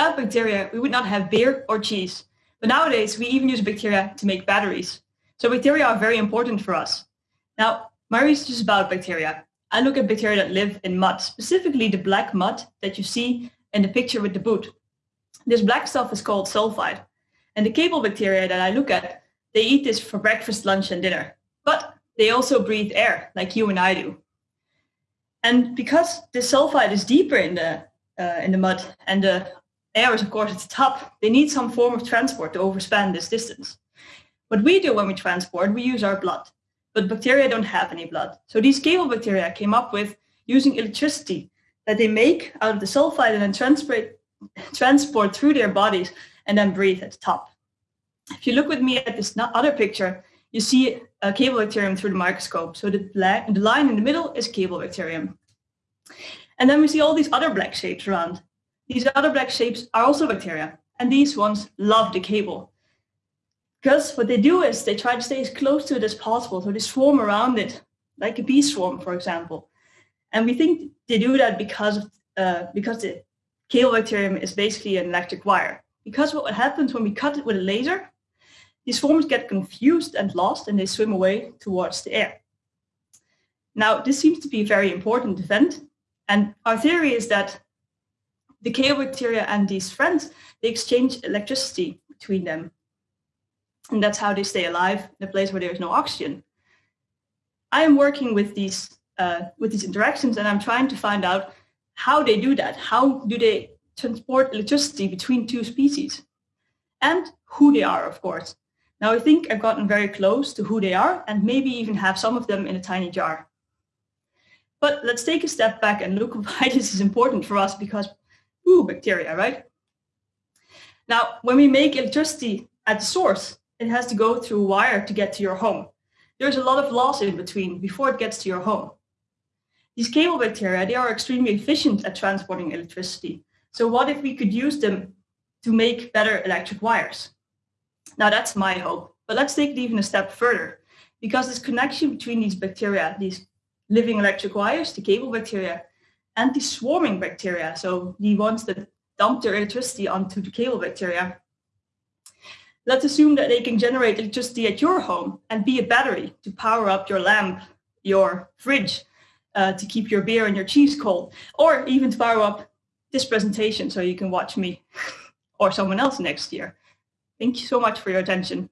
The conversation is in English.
Without bacteria, we would not have beer or cheese. But nowadays, we even use bacteria to make batteries. So bacteria are very important for us. Now, my research is about bacteria. I look at bacteria that live in mud, specifically the black mud that you see in the picture with the boot. This black stuff is called sulfide. And the cable bacteria that I look at, they eat this for breakfast, lunch, and dinner. But they also breathe air, like you and I do. And because the sulfide is deeper in the uh, in the mud and the air is of course at the top, they need some form of transport to overspan this distance. What we do when we transport, we use our blood, but bacteria don't have any blood. So these cable bacteria came up with using electricity that they make out of the sulfide and then transport, transport through their bodies and then breathe at the top. If you look with me at this other picture, you see a cable bacterium through the microscope. So the, black, the line in the middle is cable bacterium. And then we see all these other black shapes around. These other black shapes are also bacteria, and these ones love the cable. Because what they do is they try to stay as close to it as possible, so they swarm around it, like a bee swarm, for example. And we think they do that because uh, because the cable bacterium is basically an electric wire. Because what happens when we cut it with a laser, these forms get confused and lost and they swim away towards the air. Now, this seems to be a very important event. And our theory is that the cable bacteria and these friends, they exchange electricity between them. And that's how they stay alive in a place where there is no oxygen. I am working with these, uh, with these interactions and I'm trying to find out how they do that. How do they transport electricity between two species? And who they are, of course. Now I think I've gotten very close to who they are and maybe even have some of them in a tiny jar. But let's take a step back and look why this is important for us because, ooh, bacteria, right? Now, when we make electricity at the source, it has to go through a wire to get to your home. There's a lot of loss in between before it gets to your home. These cable bacteria, they are extremely efficient at transporting electricity. So what if we could use them to make better electric wires? Now that's my hope, but let's take it even a step further because this connection between these bacteria, these living electric wires, the cable bacteria, and the swarming bacteria, so the ones that dump their electricity onto the cable bacteria. Let's assume that they can generate electricity at your home and be a battery to power up your lamp, your fridge, uh, to keep your beer and your cheese cold, or even to power up this presentation so you can watch me or someone else next year. Thank you so much for your attention.